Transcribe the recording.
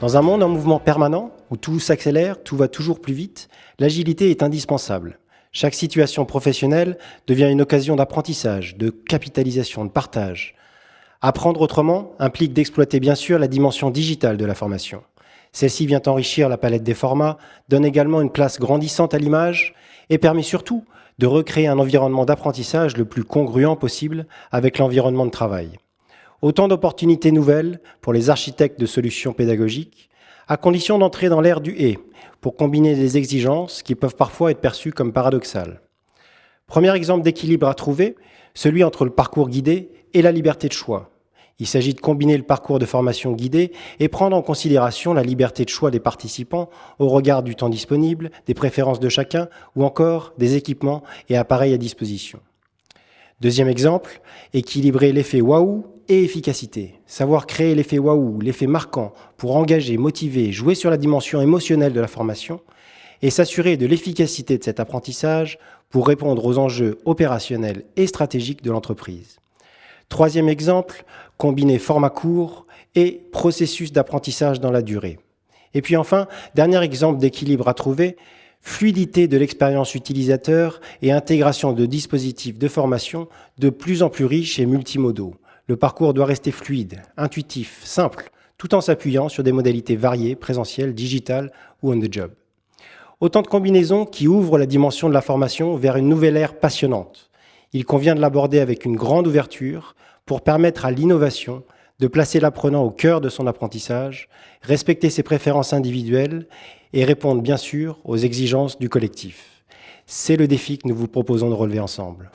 Dans un monde en mouvement permanent, où tout s'accélère, tout va toujours plus vite, l'agilité est indispensable. Chaque situation professionnelle devient une occasion d'apprentissage, de capitalisation, de partage. Apprendre autrement implique d'exploiter bien sûr la dimension digitale de la formation. Celle-ci vient enrichir la palette des formats, donne également une place grandissante à l'image et permet surtout de recréer un environnement d'apprentissage le plus congruent possible avec l'environnement de travail. Autant d'opportunités nouvelles pour les architectes de solutions pédagogiques, à condition d'entrer dans l'ère du « et » pour combiner des exigences qui peuvent parfois être perçues comme paradoxales. Premier exemple d'équilibre à trouver, celui entre le parcours guidé et la liberté de choix. Il s'agit de combiner le parcours de formation guidé et prendre en considération la liberté de choix des participants au regard du temps disponible, des préférences de chacun ou encore des équipements et appareils à disposition. Deuxième exemple, équilibrer l'effet waouh et efficacité. Savoir créer l'effet waouh, l'effet marquant pour engager, motiver, jouer sur la dimension émotionnelle de la formation et s'assurer de l'efficacité de cet apprentissage pour répondre aux enjeux opérationnels et stratégiques de l'entreprise. Troisième exemple, combiner format court et processus d'apprentissage dans la durée. Et puis enfin, dernier exemple d'équilibre à trouver, fluidité de l'expérience utilisateur et intégration de dispositifs de formation de plus en plus riches et multimodaux. Le parcours doit rester fluide, intuitif, simple, tout en s'appuyant sur des modalités variées, présentielles, digitales ou on the job. Autant de combinaisons qui ouvrent la dimension de la formation vers une nouvelle ère passionnante. Il convient de l'aborder avec une grande ouverture pour permettre à l'innovation de placer l'apprenant au cœur de son apprentissage, respecter ses préférences individuelles et répondre bien sûr aux exigences du collectif. C'est le défi que nous vous proposons de relever ensemble.